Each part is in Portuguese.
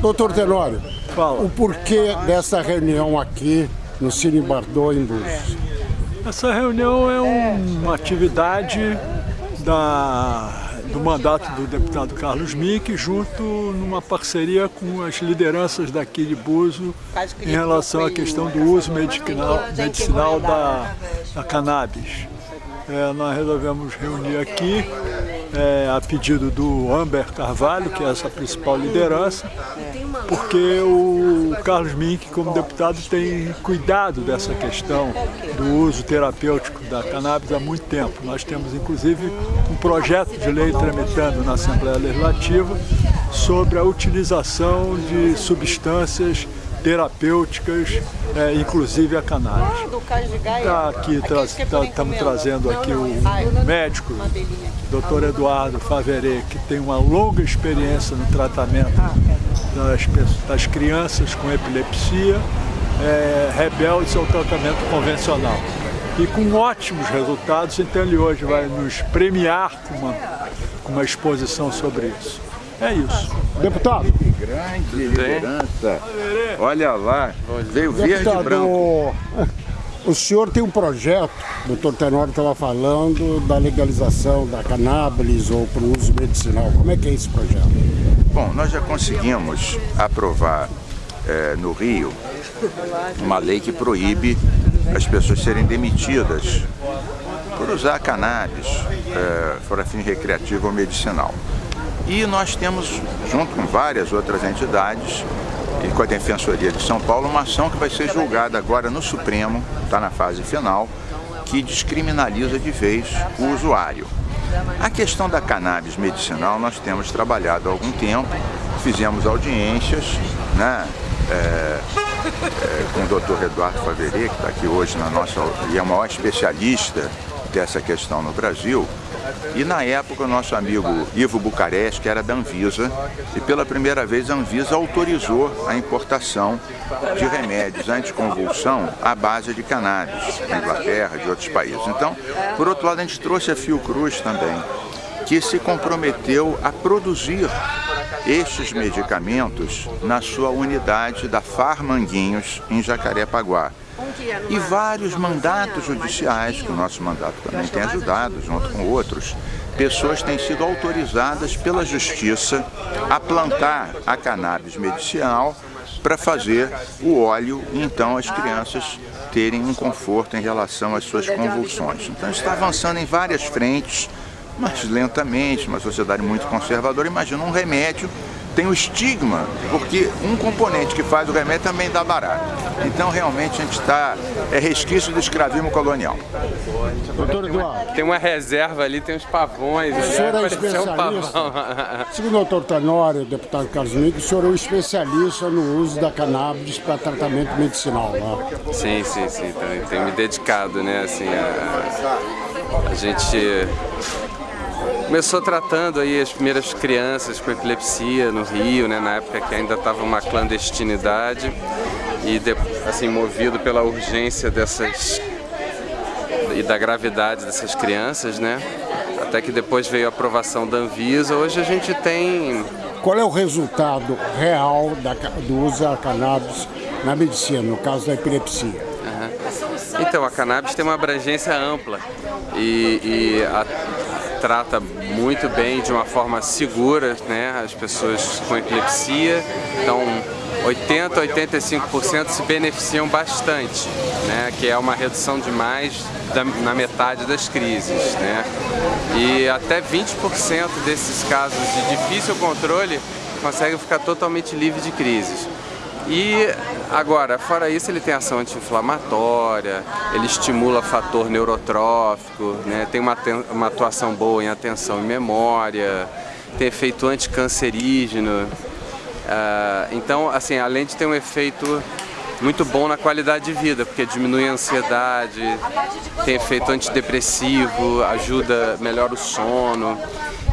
Doutor Tenório, Fala. o porquê dessa reunião aqui no Cine Bardot em Búzios? Essa reunião é um- uma atividade da, do mandato do deputado Carlos Mink, junto numa parceria com as lideranças daqui de Buzo em relação à questão do uso medicinal, medicinal da, da cannabis. É, nós resolvemos reunir aqui é, a pedido do Amber Carvalho, que é essa principal liderança, porque o Carlos Mink, como deputado, tem cuidado dessa questão do uso terapêutico da cannabis há muito tempo. Nós temos, inclusive, um projeto de lei tramitando na Assembleia Legislativa sobre a utilização de substâncias terapêuticas, é, inclusive a cannabis. Tá aqui, estamos trazendo aqui o médico, Dr. Eduardo Faverê, que tem uma longa experiência no tratamento das, pessoas- das crianças com epilepsia, é, rebeldes ao tratamento convencional. E com ótimos resultados, então ele hoje vai nos premiar com uma, com uma exposição sobre isso. É isso. Deputado, Grande liderança. Olha lá, veio verde e deputado, branco. o senhor tem um projeto, o doutor Tenório estava falando, da legalização da cannabis ou para o uso medicinal. Como é que é esse projeto? Bom, nós já conseguimos aprovar eh, no Rio uma lei que proíbe as pessoas serem demitidas por usar cannabis eh, para fim recreativo ou medicinal. E nós temos, junto com várias outras entidades, e com a Defensoria de São Paulo, uma ação que vai ser julgada agora no Supremo, está na fase final, que descriminaliza de vez o usuário. A questão da cannabis medicinal nós temos trabalhado há algum tempo, fizemos audiências né, é, é, com o Dr. Eduardo Faverê, que está aqui hoje na nossa, e é o maior especialista dessa questão no Brasil. E na época o nosso amigo Ivo Bucareste, que era da Anvisa, e pela primeira vez a Anvisa autorizou a importação de remédios anticonvulsão à base de cannabis, da Inglaterra, de outros países. Então, por outro lado, a gente trouxe a Fiocruz também, que se comprometeu a produzir estes medicamentos na sua unidade da Farmanguinhos, em Jacarepaguá. E vários mandatos judiciais, que o nosso mandato também tem ajudado, junto com outros, pessoas têm sido autorizadas pela justiça a plantar a cannabis medicinal para fazer o óleo e então as crianças terem um conforto em relação às suas convulsões. Então está avançando em várias frentes, mas lentamente, uma sociedade muito conservadora. Imagina um remédio tem o estigma, porque um componente que faz o remédio também dá barato. Então realmente a gente está, é resquício do escravismo colonial. Doutor Eduardo, Tem uma reserva ali, tem uns pavões. o senhor é um especialista. pavão. Segundo o doutor Tenório, o deputado Carlos Mink, o senhor é um especialista no uso da cannabis para tratamento medicinal. Né? Sim, sim, sim. Tenho, tenho me dedicado, né? Assim, a, a gente começou tratando aí as primeiras crianças com epilepsia no Rio, né? Na época que ainda estava uma clandestinidade e assim movido pela urgência dessas e da gravidade dessas crianças, né? Até que depois veio a aprovação da Anvisa. Hoje a gente tem Qual é o resultado real da do uso da cannabis na medicina, no caso da epilepsia? Então, a cannabis tem uma abrangência ampla e, e a- trata muito bem, de uma forma segura, né, as pessoas com epilepsia. Então, 80 a 85% se beneficiam bastante, né, que é uma redução de mais da, na metade das crises. Né. E até 20% desses casos de difícil controle conseguem ficar totalmente livres de crises. E agora, fora isso, ele tem ação anti-inflamatória, ele estimula fator neurotrófico, né? tem uma, uma atuação boa em atenção e memória, tem efeito anticancerígeno. Ah, então, assim, além de ter um efeito muito bom na qualidade de vida, porque diminui a ansiedade, tem efeito antidepressivo, ajuda, melhora o sono.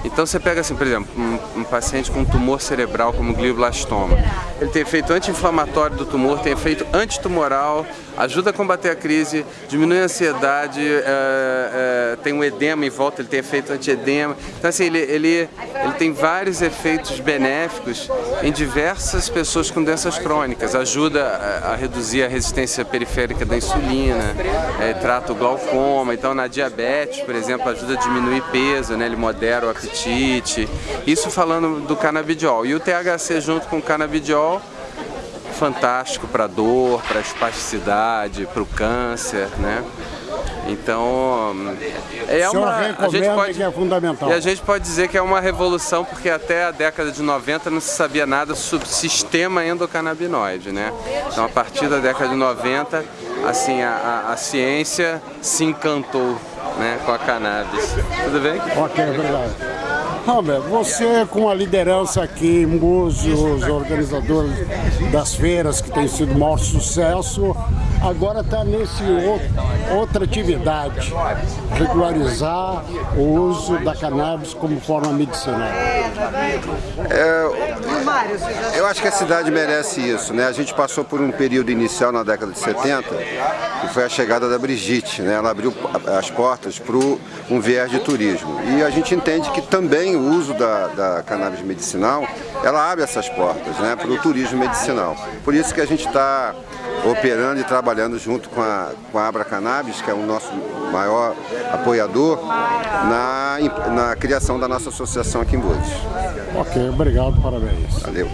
Então você pega assim, por exemplo, um, um paciente com tumor cerebral como glioblastoma. Ele tem efeito anti-inflamatório do tumor, tem efeito antitumoral, ajuda a combater a crise, diminui a ansiedade, é, é, tem um edema em volta, ele tem efeito anti-edema. Então assim, ele, ele, ele tem vários efeitos benéficos em diversas pessoas com doenças crônicas. Ajuda a, a reduzir a resistência periférica da insulina, é, trata o glaucoma. Então na diabetes, por exemplo, ajuda a diminuir peso, né? ele modera o apetite. Isso falando do canabidiol. E o THC junto com o canabidiol fantástico para dor, para espasticidade, para o câncer, né? Então, é uma a gente pode, que é fundamental. E a gente pode dizer que é uma revolução porque até a década de 90 não se sabia nada sobre sistema endocannabinoide, né? Então, a partir da década de 90, assim, a, a, a ciência se encantou né, com a cannabis. Tudo bem? Ok, obrigado. Robert, você com a liderança aqui, músicos, organizadores das feiras que tem sido maior sucesso, agora está nesse outra atividade, regularizar o uso da cannabis como forma medicinal. É, eu acho que a cidade merece isso, né? A gente passou por um período inicial na década de 70, que foi a chegada da Brigitte, né? Ela abriu as portas para um viés de turismo. E a gente entende que também o uso da, da cannabis medicinal, ela abre essas portas, né? Para o turismo medicinal. Por isso que a gente está operando e trabalhando junto com a, com a Abra Cannabis, que é o nosso maior apoiador, na, na criação da nossa associação aqui em Búzios. Ok, obrigado, parabéns. Valeu.